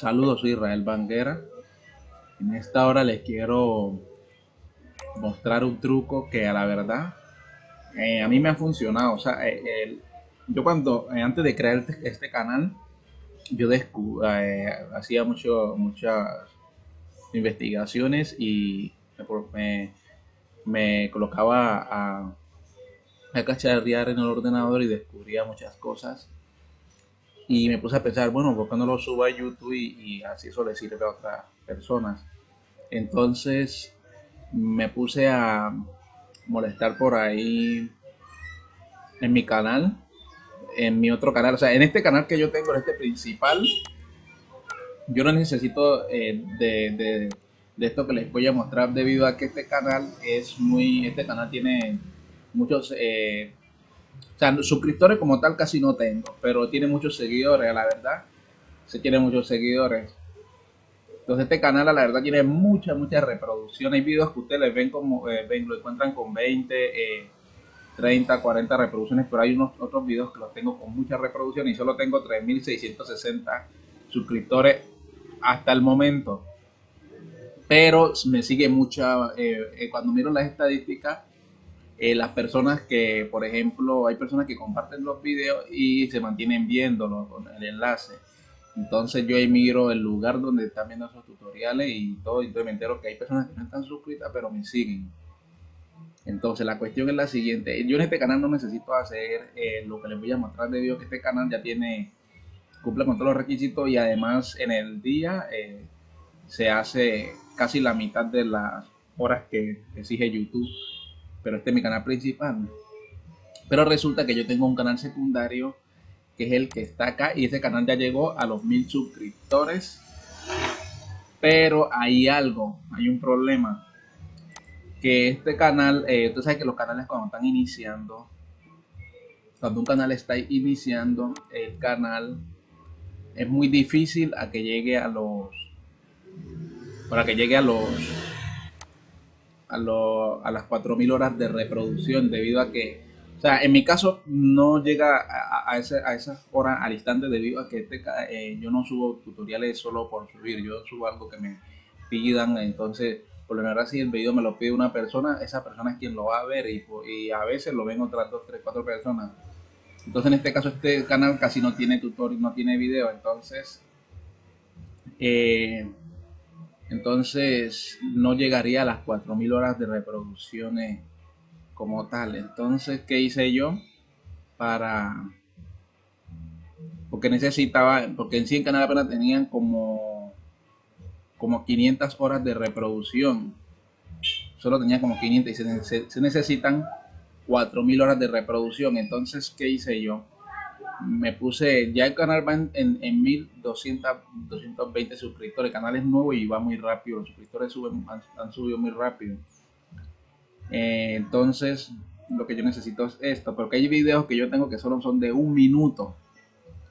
Saludos, soy Israel Banguera. En esta hora les quiero mostrar un truco que a la verdad eh, a mí me ha funcionado. O sea, eh, yo cuando, eh, antes de crear este, este canal, yo hacía mucho, muchas investigaciones y me, colocaba a, a cacharrear en el ordenador y descubría muchas cosas y me puse a pensar, bueno, ¿por qué no lo subo a YouTube y, así eso le sirve a otras personas? Entonces me puse a molestar por ahí en mi canal, en mi otro canal, o sea, en este canal que yo tengo, en este principal, yo no necesito eh, de, de, esto que les voy a mostrar debido a que este canal es muy, este canal tiene muchos eh, o sea, suscriptores como tal casi no tengo, pero tiene muchos seguidores, la verdad. Se tiene muchos seguidores. Entonces este canal, la verdad, tiene muchas, muchas reproducciones. Hay videos que ustedes ven como, eh, ven, lo encuentran con 20, 30, 40 reproducciones, pero hay unos otros videos que los tengo con muchas reproducciones y solo tengo 3.660 suscriptores hasta el momento. Pero me sigue mucha, eh, eh, cuando miro las estadísticas, eh, las personas que, por ejemplo, hay personas que comparten los videos y se mantienen viéndolo con el enlace. Entonces yo emigro el lugar donde están viendo esos tutoriales y todo, y me entero que hay personas que no están suscritas pero me siguen. Entonces la cuestión es la siguiente, yo en este canal no necesito hacer eh, lo que les voy a mostrar debido a que este canal ya tiene, cumple con todos los requisitos y además en el día eh, se hace casi la mitad de las horas que exige YouTube pero este es mi canal principal. Pero resulta que yo tengo un canal secundario que es el que está acá y ese canal ya llegó a los mil suscriptores. Pero hay algo, hay un problema. Que este canal, eh, tú sabes que los canales cuando están iniciando, cuando un canal está iniciando, el canal es muy difícil a que llegue a los, para que llegue a los a, a las 4.000 horas de reproducción debido a que, o sea, en mi caso no llega a, a, ese, a esas horas al instante debido a que este, eh, yo no subo tutoriales solo por subir, yo subo algo que me pidan, entonces por lo menos si el video me lo pide una persona, esa persona es quien lo va a ver y, a veces lo ven otras 2, 3, 4 personas. Entonces en este caso este canal casi no tiene tutorial, no tiene video, entonces... Eh, entonces no llegaría a las 4.000 horas de reproducciones como tal. Entonces, ¿qué hice yo? Para... Porque necesitaba, porque en sí en Canal apenas tenían como, como 500 horas de reproducción. Solo tenía como 500 y se, se necesitan 4.000 horas de reproducción. Entonces, ¿qué hice yo? Me puse, ya el canal va en, en, 1200, 220 suscriptores, el canal es nuevo y va muy rápido, los suscriptores suben, han, subido muy rápido. Eh, entonces, lo que yo necesito es esto, porque hay videos que yo tengo que solo son de un minuto.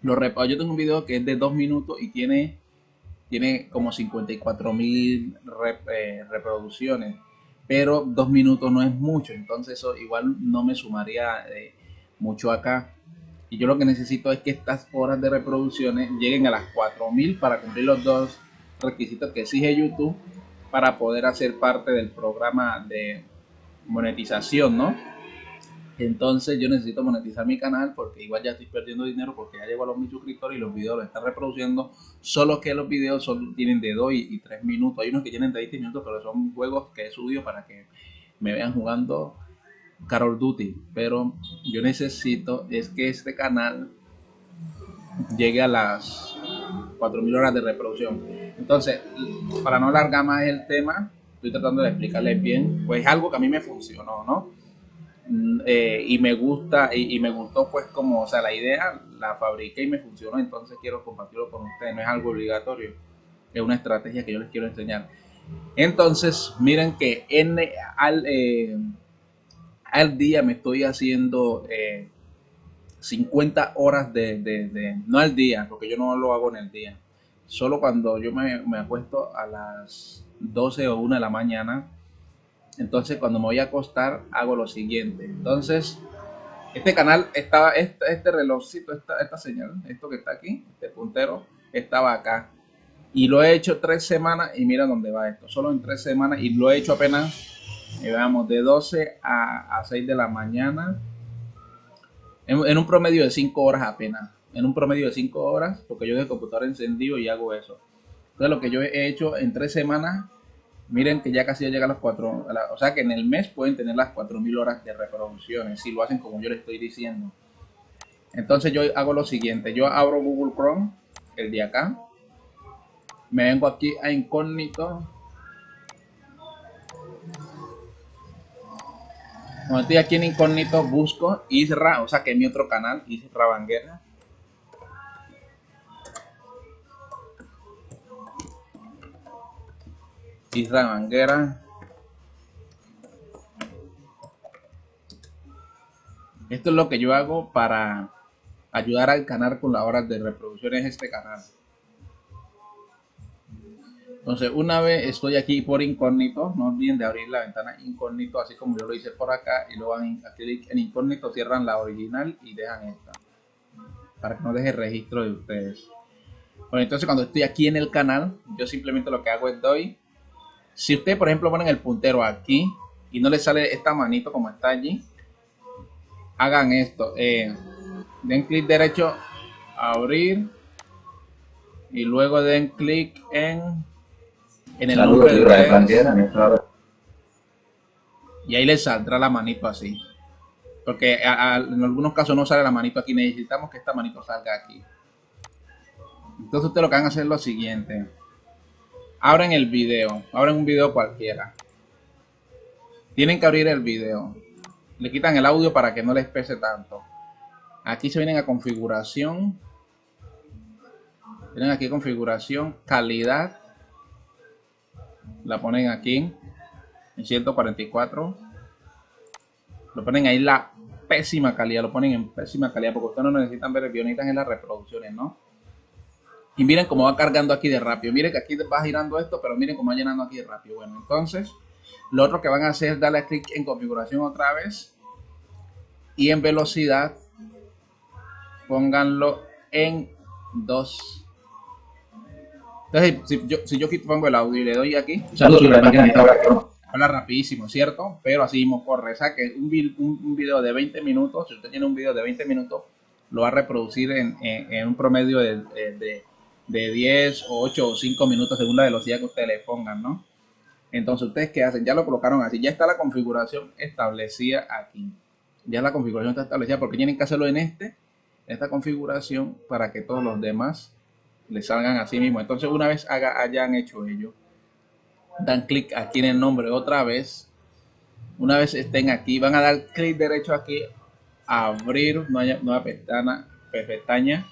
Lo yo tengo un video que es de dos minutos y tiene, tiene como 54 mil eh, reproducciones, pero dos minutos no es mucho, entonces eso igual no me sumaría eh, mucho acá y yo lo que necesito es que estas horas de reproducciones lleguen a las 4000 para cumplir los dos requisitos que exige YouTube para poder hacer parte del programa de monetización, ¿no? Entonces yo necesito monetizar mi canal porque igual ya estoy perdiendo dinero porque ya llego a los mil suscriptores y los videos los están reproduciendo, solo que los videos son, tienen de 2 y, 3 minutos. Hay unos que tienen de 20 minutos, pero son juegos que he subido para que me vean jugando Carol Duty, pero yo necesito es que este canal llegue a las 4000 horas de reproducción. Entonces, para no alargar más el tema, estoy tratando de explicarles bien, pues algo que a mí me funcionó, ¿no? Mm, eh, y me gusta, y, me gustó pues como, o sea, la idea la fabriqué y me funcionó, entonces quiero compartirlo con ustedes, no es algo obligatorio, es una estrategia que yo les quiero enseñar. Entonces, miren que en, al, eh, al día me estoy haciendo 50 eh, horas de, no al día, porque yo no lo hago en el día, solo cuando yo me, me, acuesto a las 12 o 1 de la mañana, entonces cuando me voy a acostar hago lo siguiente, entonces este canal estaba, este, este relojcito, esta, esta señal, esto que está aquí, este puntero, estaba acá, Y lo he hecho tres semanas y mira dónde va esto. Solo en tres semanas y lo he hecho apenas, eh, veamos, de 12 a, a 6 de la mañana. En, un promedio de 5 horas apenas. En un promedio de 5 horas, porque yo de computador encendido y hago eso. Entonces lo que yo he hecho en tres semanas Miren que ya casi ya llega a las 4, o sea que en el mes pueden tener las 4000 horas de reproducciones si lo hacen como yo les estoy diciendo. Entonces yo hago lo siguiente, yo abro Google Chrome, el de acá, me vengo aquí a incógnito. Cuando estoy aquí en incógnito busco Isra, o sea que es mi otro canal, Isra Banguera. Isra Manguera. Esto es lo que yo hago para ayudar al canal con las horas de reproducción en este canal. Entonces, una vez estoy aquí por incógnito, no olviden de abrir la ventana incógnito, así como yo lo hice por acá, y luego clic en incógnito, cierran la original y dejan esta, para que no deje registro de ustedes. Bueno, entonces cuando estoy aquí en el canal, yo simplemente lo que hago es doy si usted, por ejemplo, ponen el puntero aquí y no le sale esta manito como está allí, hagan esto. Eh, den clic derecho, abrir y luego den clic en, en el nombre de y ahí le saldrá la manito así. Porque en algunos casos no sale la manito aquí, necesitamos que esta manito salga aquí. Entonces usted lo que van a hacer es lo siguiente abren el video, abren un video cualquiera. Tienen que abrir el video. Le quitan el audio para que no les pese tanto. Aquí se vienen a configuración. Tienen aquí configuración, calidad. La ponen aquí en 144. Lo ponen ahí la pésima calidad, lo ponen en pésima calidad porque ustedes no necesitan ver el necesitan en las reproducciones, ¿no? Y miren cómo va cargando aquí de rápido. Miren que aquí va girando esto, pero miren cómo va llenando aquí de rápido. Bueno, entonces, lo otro que van a hacer es darle clic en configuración otra vez. Y en velocidad, pónganlo en 2. Entonces, si yo, si yo pongo el audio y le doy aquí, habla rapidísimo, ¿cierto? Pero así mismo corre. O sea que un, un, video de 20 minutos, si usted tiene un video de 20 minutos, lo va a reproducir en, un promedio de de 10 o 8 o 5 minutos según la velocidad que ustedes le pongan, ¿no? Entonces, ¿ustedes qué hacen? Ya lo colocaron así, ya está la configuración establecida aquí. Ya la configuración está establecida porque tienen que hacerlo en este, esta configuración para que todos los demás le salgan así mismo. Entonces, una vez haga, hayan hecho ello, dan clic aquí en el nombre otra vez. Una vez estén aquí, van a dar clic derecho aquí, abrir nueva, nueva pestaña, pestaña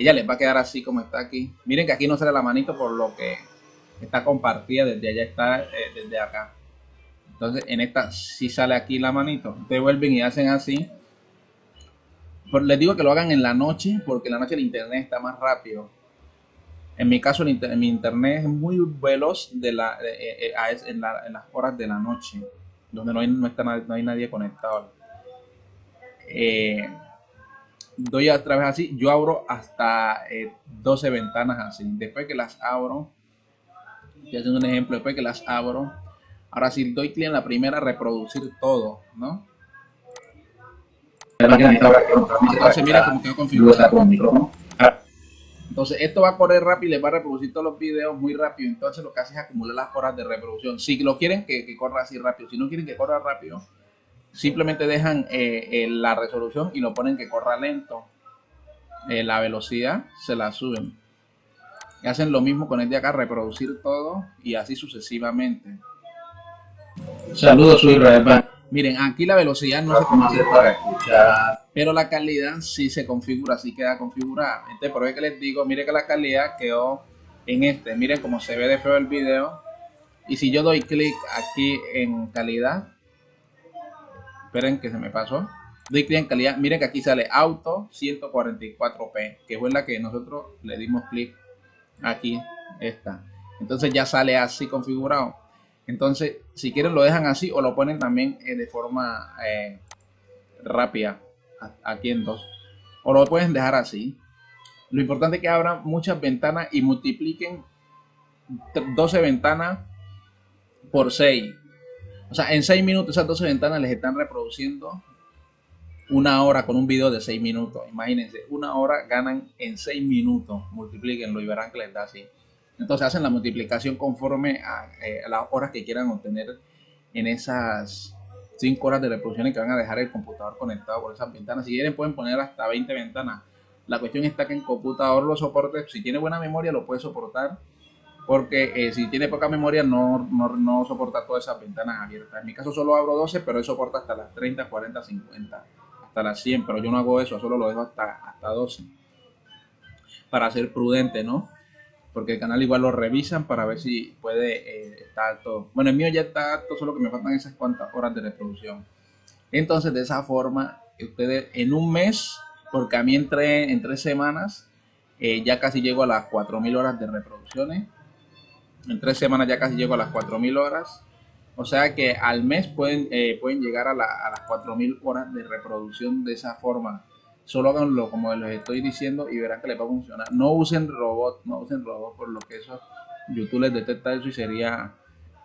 ella les va a quedar así como está aquí. Miren que aquí no sale la manito por lo que está compartida desde allá, está eh, desde acá. Entonces en esta sí sale aquí la manito. Ustedes vuelven y hacen así. Les digo que lo hagan en la noche porque en la noche el internet está más rápido. En mi caso, mi internet es muy veloz de la, eh, eh, en, las horas de la noche, donde no hay, no está, no hay nadie conectado. Eh, doy a través así, yo abro hasta 12 eh, ventanas así. Después que las abro, estoy haciendo un ejemplo, después que las abro, ahora si doy clic en la primera, reproducir todo, ¿no? Entonces mira cómo quedó configurado. Entonces esto va a correr rápido y les va a reproducir todos los videos muy rápido. Entonces lo que hace es acumular las horas de reproducción. Si lo quieren que, que corra así rápido, si no quieren que corra rápido, simplemente dejan eh, eh, la resolución y lo ponen que corra lento. Eh, la velocidad se la suben. Y hacen lo mismo con el de acá, reproducir todo y así sucesivamente. Saludos, soy Miren, aquí la velocidad no se para escuchar, pero la calidad sí se configura, así queda configurada. Entonces, por eso que les digo, miren que la calidad quedó en este. Miren cómo se ve de feo el video. Y si yo doy clic aquí en calidad, Esperen que se me pasó. Doy clic en calidad. Miren que aquí sale auto 144p, que fue la que nosotros le dimos clic aquí. Esta. Entonces ya sale así configurado. Entonces, si quieren lo dejan así o lo ponen también eh, de forma eh, rápida aquí en dos. O lo pueden dejar así. Lo importante es que abran muchas ventanas y multipliquen 12 ventanas por 6. O sea, en 6 minutos esas 12 ventanas les están reproduciendo una hora con un video de 6 minutos. Imagínense, una hora ganan en 6 minutos. Multiplíquenlo y verán que les da así. Entonces hacen la multiplicación conforme a, eh, a las horas que quieran obtener en esas 5 horas de reproducción que van a dejar el computador conectado por esas ventanas. Si quieren pueden poner hasta 20 ventanas. La cuestión está que en computador lo soporte. Si tiene buena memoria lo puede soportar. Porque eh, si tiene poca memoria no, no, no, soporta todas esas ventanas abiertas. En mi caso solo abro 12, pero él soporta hasta las 30, 40, 50, hasta las 100. Pero yo no hago eso, solo lo dejo hasta, hasta 12. Para ser prudente, ¿no? Porque el canal igual lo revisan para ver si puede eh, estar alto. Bueno, el mío ya está alto, solo que me faltan esas cuantas horas de reproducción. Entonces, de esa forma, ustedes en un mes, porque a mí entre en tres semanas, eh, ya casi llego a las 4.000 horas de reproducciones. En tres semanas ya casi llego a las 4.000 horas. O sea que al mes pueden, eh, pueden llegar a, la, a las 4.000 horas de reproducción de esa forma solo háganlo como les estoy diciendo y verán que les va a funcionar. No usen robot, no usen robot por lo que eso YouTube les detecta eso y sería,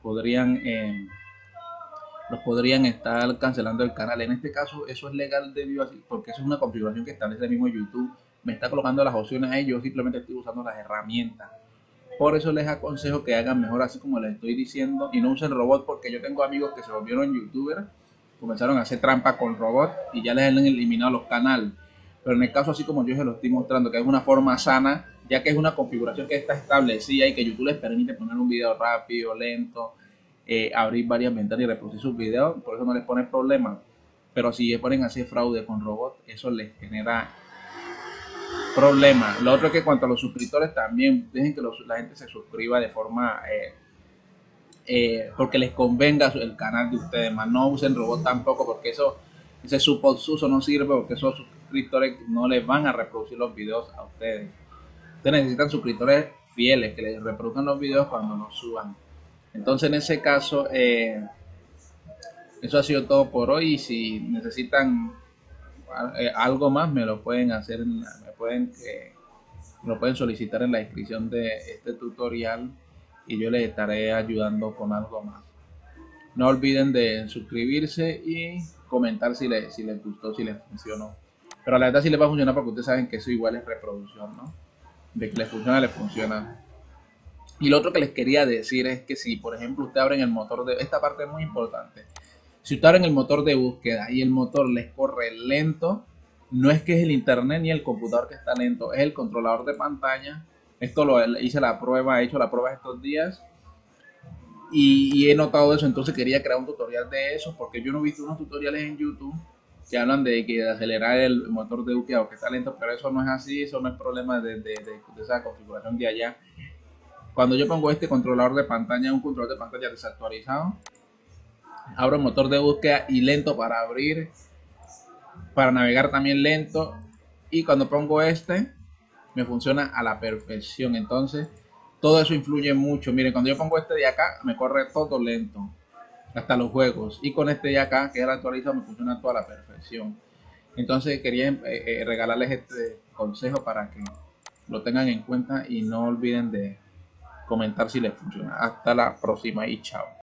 podrían, eh, los podrían estar cancelando el canal. En este caso eso es legal debido a porque eso es una configuración que establece el mismo YouTube. Me está colocando las opciones ahí, yo simplemente estoy usando las herramientas. Por eso les aconsejo que hagan mejor así como les estoy diciendo y no usen robot porque yo tengo amigos que se volvieron youtubers, comenzaron a hacer trampa con robot y ya les han eliminado los canales pero en el caso así como yo se lo estoy mostrando, que es una forma sana, ya que es una configuración que está establecida y que YouTube les permite poner un video rápido, lento, eh, abrir varias ventanas y reproducir sus videos, por eso no les pone problema. Pero si ponen así fraude con robot, eso les genera problemas. Lo otro es que cuanto a los suscriptores también, dejen que la gente se suscriba de forma... Eh, eh, porque les convenga el canal de ustedes, más no usen robot tampoco porque eso ese suposuso no sirve porque esos suscriptores no les van a reproducir los videos a ustedes. Ustedes necesitan suscriptores fieles que les reproduzcan los videos cuando los suban. Entonces en ese caso, eh, eso ha sido todo por hoy. Si necesitan eh, algo más, me lo pueden hacer, me pueden, eh, lo pueden solicitar en la descripción de este tutorial y yo les estaré ayudando con algo más. No olviden de suscribirse y comentar si les, si les gustó, si les funcionó. Pero la verdad sí les va a funcionar porque ustedes saben que eso igual es reproducción, ¿no? De que les funciona, les funciona. Y lo otro que les quería decir es que si, por ejemplo, usted abre en el motor de... Esta parte es muy importante. Si usted abre en el motor de búsqueda y el motor les corre lento, no es que es el internet ni el computador que está lento, es el controlador de pantalla. Esto lo hice la prueba, he hecho la prueba estos días y, he notado eso, entonces quería crear un tutorial de eso, porque yo no he visto unos tutoriales en YouTube que hablan de que de acelerar el motor de o que está lento, pero eso no es así, eso no es problema de, de, esa configuración de allá. Cuando yo pongo este controlador de pantalla, un controlador de pantalla desactualizado, abro el motor de búsqueda y lento para abrir, para navegar también lento, y cuando pongo este, me funciona a la perfección. Entonces, todo eso influye mucho. Miren, cuando yo pongo este de acá, me corre todo lento. Hasta los juegos. Y con este de acá, que es actualizado, me funciona toda la perfección. Entonces quería eh, eh, regalarles este consejo para que lo tengan en cuenta y no olviden de comentar si les funciona. Hasta la próxima y chao.